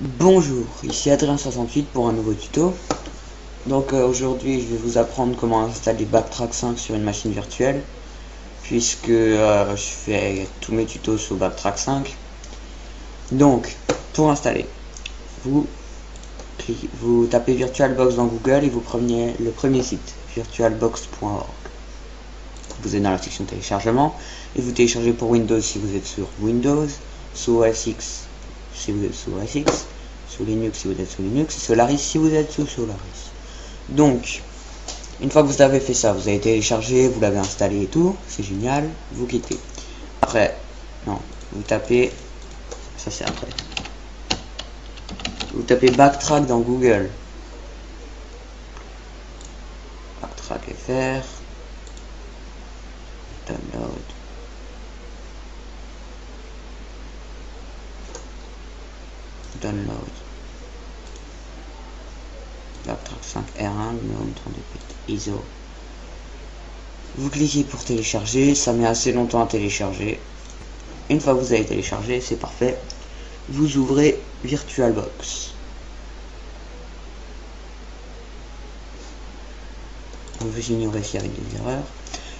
Bonjour, ici Adrien68 pour un nouveau tuto. Donc euh, aujourd'hui je vais vous apprendre comment installer Backtrack 5 sur une machine virtuelle puisque euh, je fais tous mes tutos sur Backtrack 5. Donc pour installer, vous, tapez VirtualBox dans Google et vous prenez le premier site, virtualbox.org. Vous êtes dans la section téléchargement et vous téléchargez pour Windows si vous êtes sur Windows, sur OS si vous êtes sous OS X, sous Linux si vous êtes sous Linux, Solaris si vous êtes sous Solaris. Donc, une fois que vous avez fait ça, vous avez téléchargé, vous l'avez installé et tout, c'est génial, vous quittez. Après, non, vous tapez, ça c'est après. Vous tapez backtrack dans Google. Backtrack FR. Download. Download. Backtrack 5 R1, numéro 32 bits, ISO. Vous cliquez pour télécharger, ça met assez longtemps à télécharger. Une fois que vous avez téléchargé, c'est parfait. Vous ouvrez VirtualBox. vous ignorez s'il y avait des erreurs.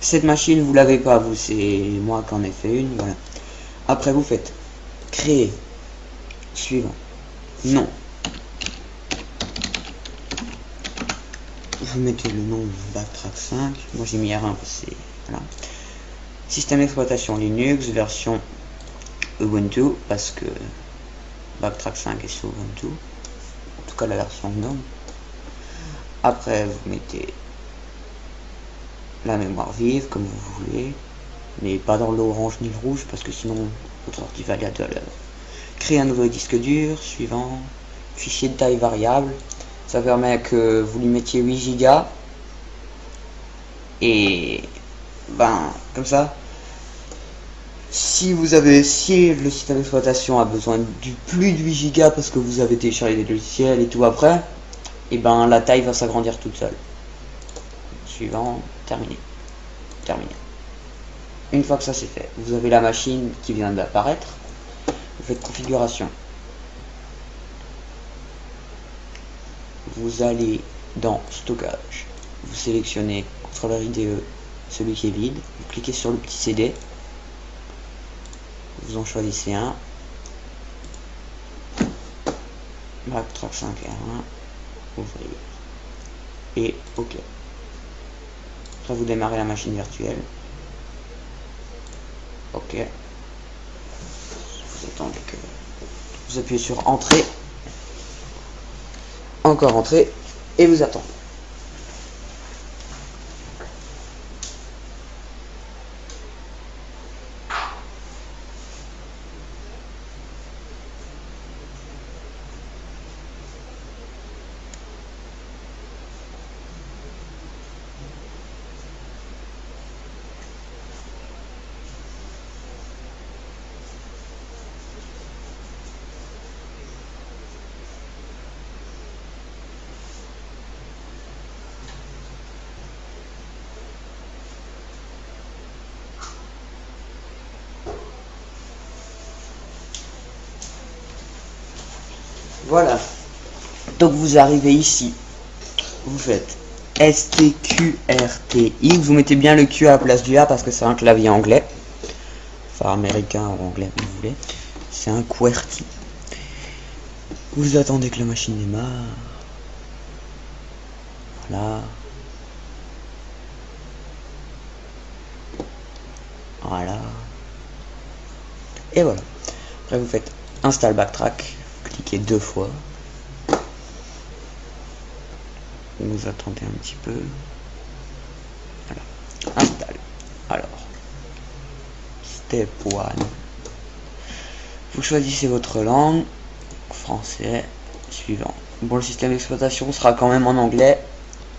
Cette machine, vous l'avez pas, vous, c'est moi qui en ai fait une, voilà. Après, vous faites créer, suivant, non. Vous mettez le nom Backtrack 5, moi j'ai mis R1 parce que voilà. Système d'exploitation Linux, version Ubuntu, parce que Backtrack 5 est sur Ubuntu, en tout cas la version GNOME. Après, vous mettez la mémoire vive comme vous voulez, mais pas dans l'orange ni le rouge parce que sinon votre ordi va aller à deux l'heure. Créer un nouveau disque dur, suivant, fichier de taille variable, ça permet que vous lui mettiez 8 Go et ben comme ça si vous avez si le système d'exploitation a besoin du plus de 8 Go parce que vous avez téléchargé des logiciels et tout après et ben la taille va s'agrandir toute seule suivant terminé. Terminé. Une fois que ça c'est fait, vous avez la machine qui vient d'apparaître. Faites configuration. Vous allez dans stockage. Vous sélectionnez contrôleur IDE, celui qui est vide. Vous cliquez sur le petit CD. Vous en choisissez un. Backtrack 5 R1. Ouvrir. Et OK. Après, vous démarrez la machine virtuelle. Ok. Que... Vous appuyez sur Entrée. Encore Entrée. Et vous attendez. Voilà. Donc vous arrivez ici. Vous faites STQRTX. Vous mettez bien le Q à la place du A parce que c'est un clavier anglais. Enfin américain ou anglais, vous voulez. C'est un QWERTY. Vous attendez que la machine démarre. Voilà. Voilà. Et voilà. Après vous faites install backtrack cliquez deux fois. Vous attendez un petit peu. Voilà. Alors. Step 1. Vous choisissez votre langue. Français. Suivant. Bon, le système d'exploitation sera quand même en anglais.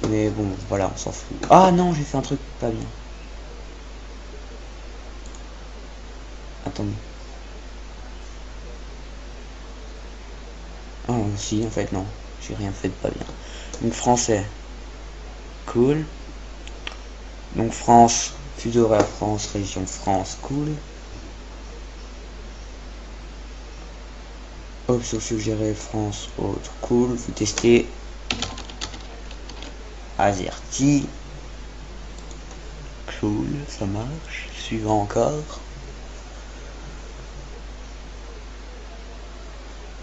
Mais bon, voilà, on s'en fout. Ah non, j'ai fait un truc pas bien. Attendez. Oh, si, en fait, non. J'ai rien fait de pas bien. Donc, français. Cool. Donc, France. Fuseau France. Région France. Cool. Option suggérée France autre cool. Vous testez Azerty. Cool, ça marche. Suivant encore.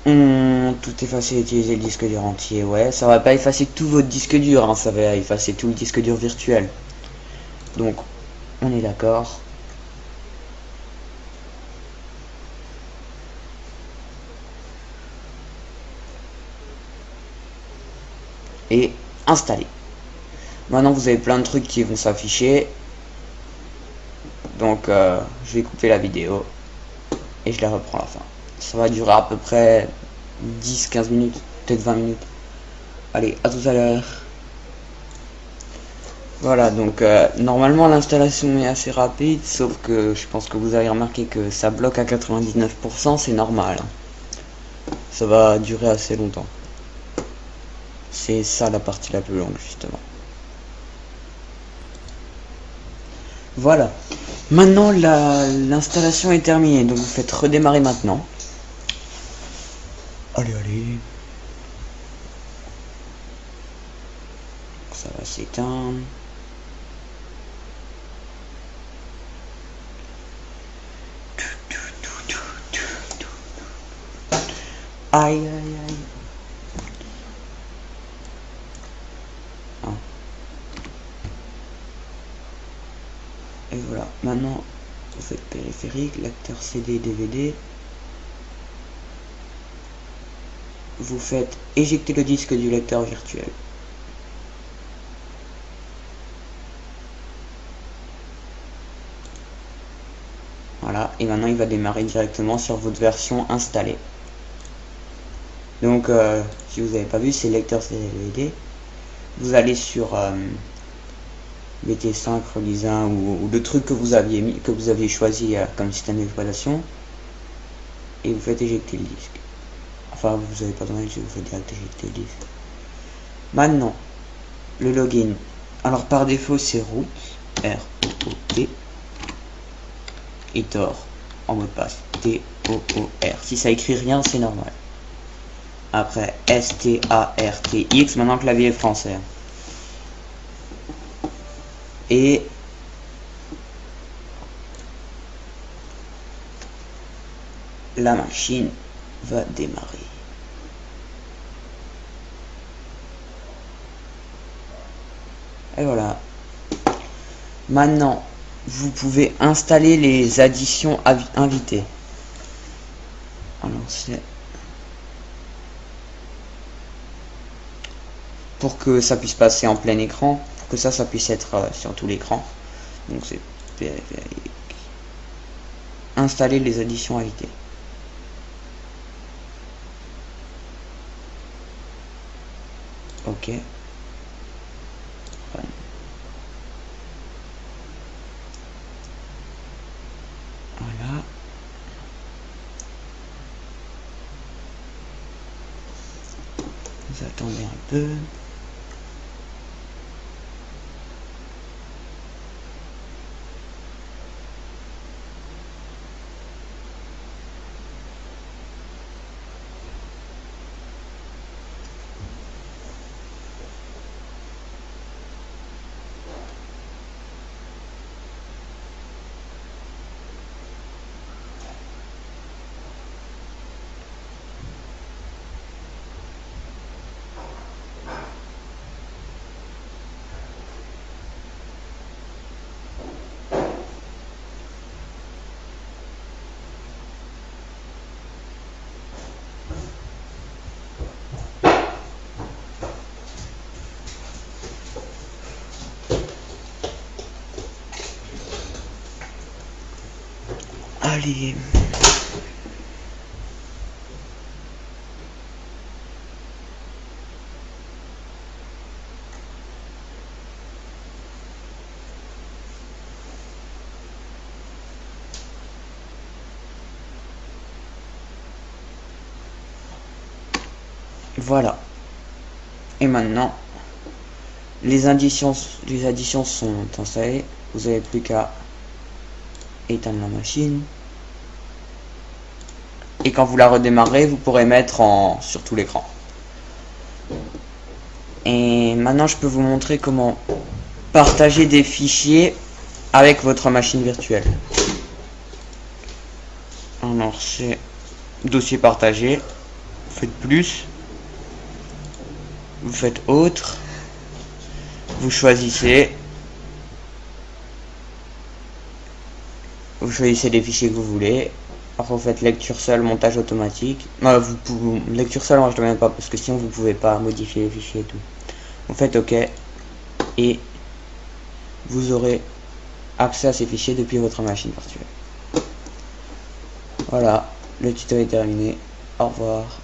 Hum, tout effacer utiliser le disque dur entier. Ouais, ça va pas effacer tout votre disque dur, hein, ça va effacer tout le disque dur virtuel. Donc, on est d'accord. Et installer. Maintenant, vous avez plein de trucs qui vont s'afficher. Donc, euh, je vais couper la vidéo et je la reprends à la fin. Ça va durer à peu près 10-15 minutes, peut-être 20 minutes. Allez, à tout à l'heure. Voilà, donc euh, normalement l'installation est assez rapide, sauf que je pense que vous avez remarqué que ça bloque à 99%, c'est normal. Ça va durer assez longtemps. C'est ça la partie la plus longue, justement. Voilà. Maintenant, l'installation est terminée, donc vous faites redémarrer maintenant. Allez, allez. Ça va s'éteindre. Aïe, aïe, aïe. Ah. Et voilà, maintenant vous faites périphérique, lecteur CD, DVD. Vous faites éjecter le disque du lecteur virtuel. Voilà, et maintenant il va démarrer directement sur votre version installée. Donc, euh, si vous n'avez pas vu, c'est lecteur CD Vous allez sur euh, BT5, Release 1 ou, le truc que vous aviez mis, que vous aviez choisi euh, comme système d'exploitation, et vous faites éjecter le disque. Enfin, vous n'avez pas besoin, si vous faites direct. Maintenant, le login. Alors par défaut, c'est root, R O T, et Tor en mot de passe, T O O R. Si ça écrit rien, c'est normal. Après S-T-A-R-T-X, maintenant clavier français. Et la machine va démarrer. Et voilà. Maintenant, vous pouvez installer les additions invitées. Alors c'est pour que ça puisse passer en plein écran, pour que ça, ça puisse être euh, sur tout l'écran. Donc c'est installer les additions invitées. Ok. Voilà. Vous attendez un peu. Allez. Voilà. Et maintenant, les additions, les additions sont installées. Vous n'avez plus qu'à éteindre la machine. et quand vous la redémarrez, vous pourrez mettre en sur tout l'écran. Et maintenant, je peux vous montrer comment partager des fichiers avec votre machine virtuelle. Alors, c'est dossier partagé. Vous faites plus. Vous faites autre. Vous choisissez. Choisissez les fichiers que vous voulez. Après, vous faites lecture seule, montage automatique. Non, vous pouvez, lecture seule, moi je ne même pas parce que sinon vous pouvez pas modifier les fichiers et tout. Vous faites OK et vous aurez accès à ces fichiers depuis votre machine virtuelle. Voilà, le tuto est terminé. Au revoir.